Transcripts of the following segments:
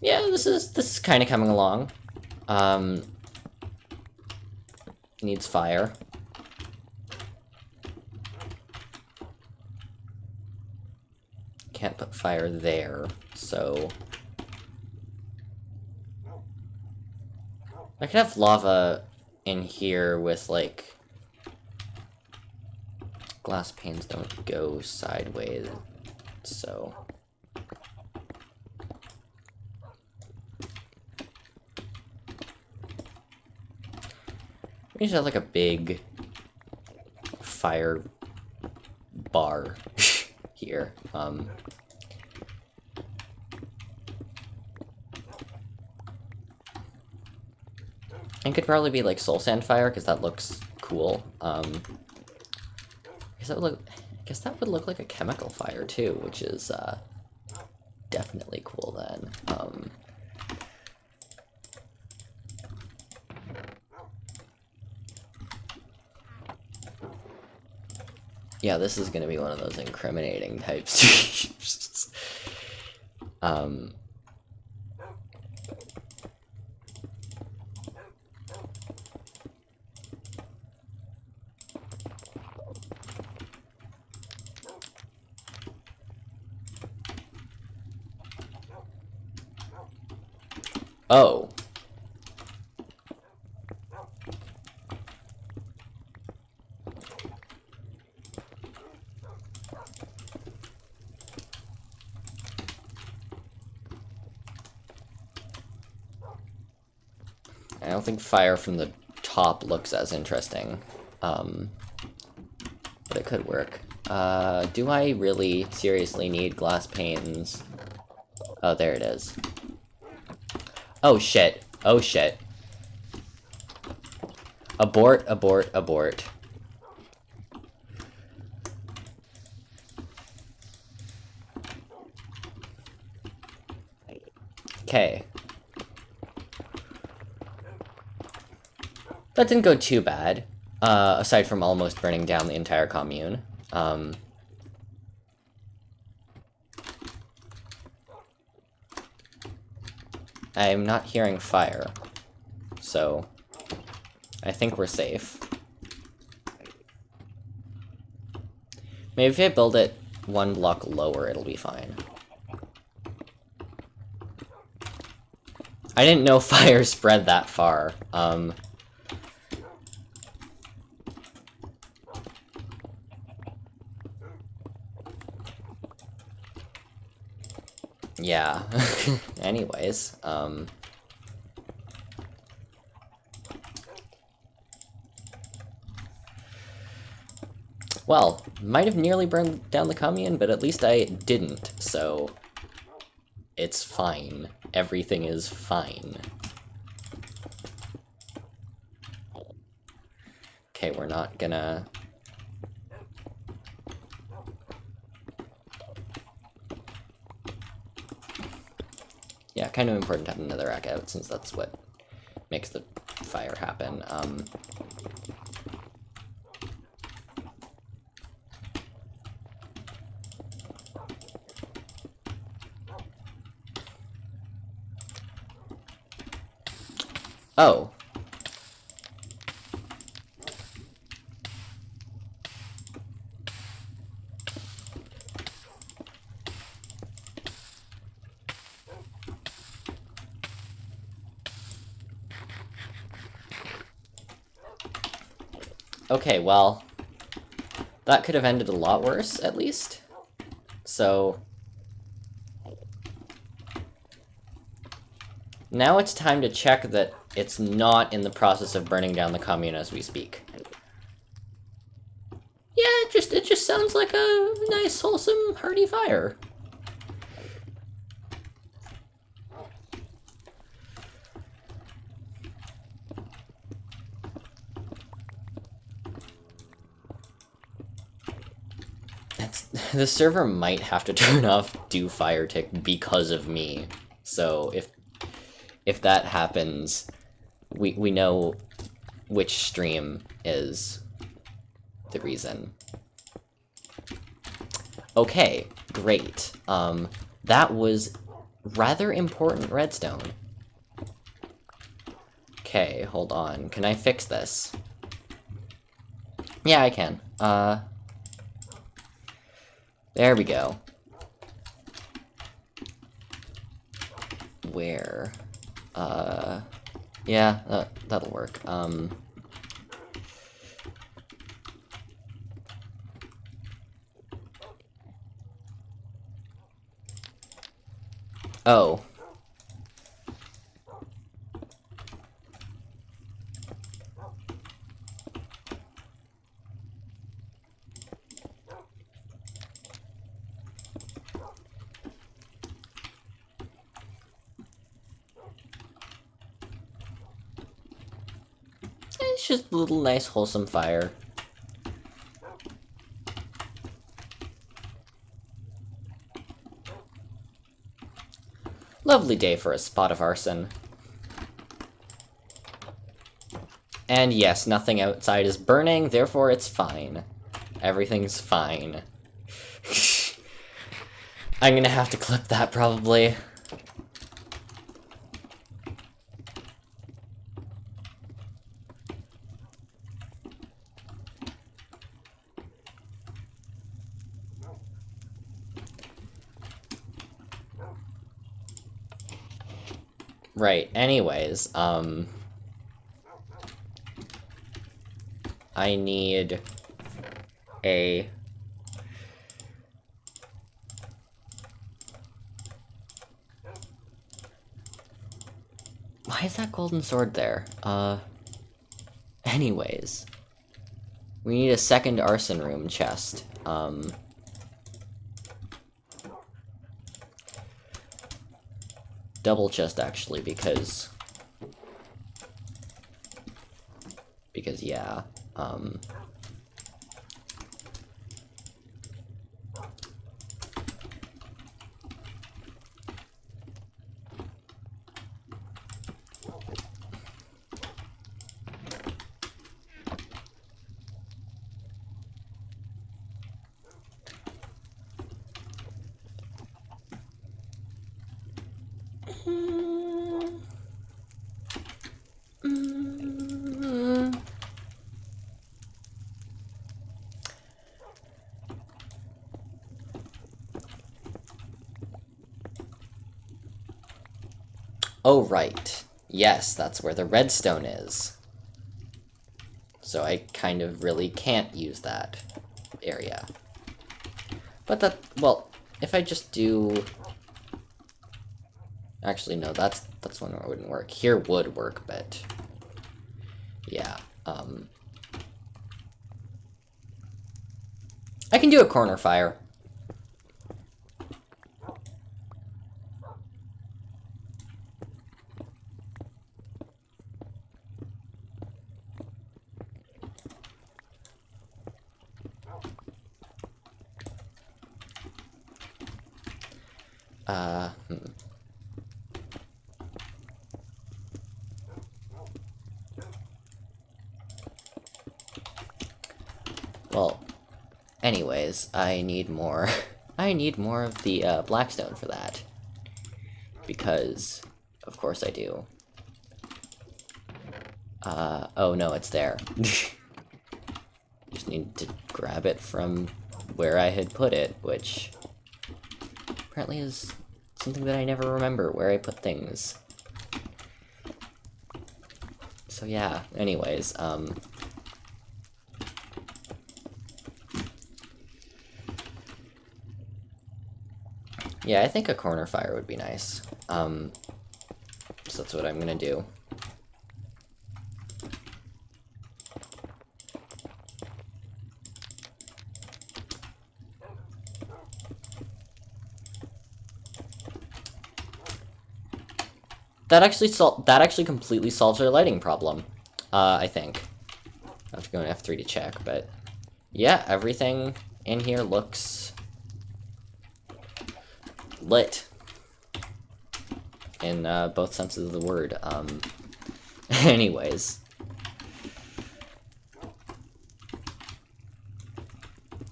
yeah, this is this is kind of coming along. Um, needs fire. Can't put fire there, so... I could have lava in here with, like... Glass panes don't go sideways, so... We should have like a big fire bar here. Um, it could probably be like soul sand fire because that looks cool. Um, that would look. I guess that would look like a chemical fire too, which is uh, definitely cool then. Um, Yeah, this is gonna be one of those incriminating type streams. um... Oh. I don't think fire from the top looks as interesting. Um, but it could work. Uh, do I really seriously need glass panes? Oh, there it is. Oh shit. Oh shit. Abort, abort, abort. Okay. That didn't go too bad, uh, aside from almost burning down the entire commune. Um, I'm not hearing fire, so I think we're safe. Maybe if I build it one block lower, it'll be fine. I didn't know fire spread that far. Um, yeah. Anyways, um... Well, might have nearly burned down the commune, but at least I didn't, so... It's fine. Everything is fine. Okay, we're not gonna kind of important to have netherrack out, since that's what makes the fire happen. Um, oh, Okay, well, that could have ended a lot worse, at least. So... Now it's time to check that it's not in the process of burning down the commune as we speak. Yeah, it just, it just sounds like a nice, wholesome, hearty fire. the server might have to turn off do fire tick because of me. So if if that happens, we we know which stream is the reason. Okay, great. Um, that was rather important redstone. Okay, hold on. Can I fix this? Yeah, I can. Uh... There we go. Where? Uh... Yeah, that, that'll work. Um... Oh. Just a little nice wholesome fire. Lovely day for a spot of arson. And yes, nothing outside is burning, therefore it's fine. Everything's fine. I'm gonna have to clip that, probably. Right, anyways, um... I need a... Why is that golden sword there? Uh... Anyways. We need a second arson room chest. Um... double chest actually because because yeah um Oh, right. Yes, that's where the redstone is. So I kind of really can't use that area. But that, well, if I just do... Actually, no, that's that's one where wouldn't work. Here would work, but... Yeah, um... I can do a corner fire. Uh, hmm. Well, anyways, I need more. I need more of the uh, blackstone for that. Because, of course I do. Uh, oh no, it's there. Just need to grab it from where I had put it, which apparently is something that I never remember, where I put things. So yeah, anyways, um... Yeah, I think a corner fire would be nice. Um, so that's what I'm gonna do. That actually sol that actually completely solves our lighting problem. Uh, I think. I have to go in F3 to check, but yeah, everything in here looks lit in uh, both senses of the word. Um, anyways.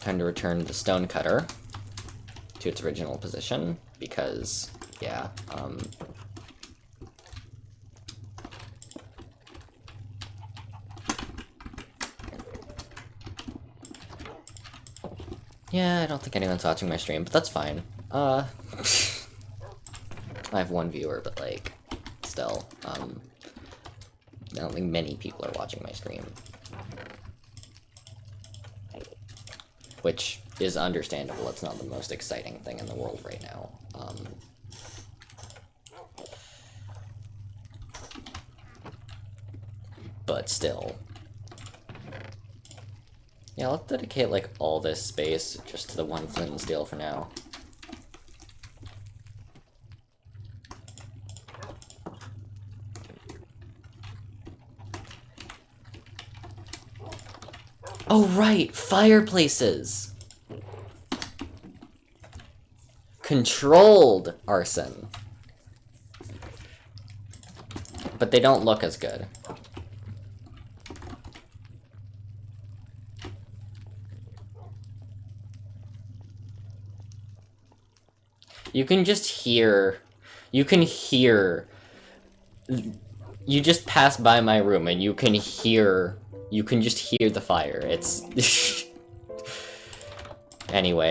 Time to return the stone cutter to its original position, because yeah, um... Yeah, I don't think anyone's watching my stream, but that's fine. Uh... I have one viewer, but like, still, um... I don't think many people are watching my stream. Which is understandable, it's not the most exciting thing in the world right now. Um, but still. Yeah, let's dedicate, like, all this space just to the one flint and steel for now. Oh, right! Fireplaces! Controlled arson. But they don't look as good. You can just hear... You can hear... You just pass by my room and you can hear... You can just hear the fire. It's... anyway.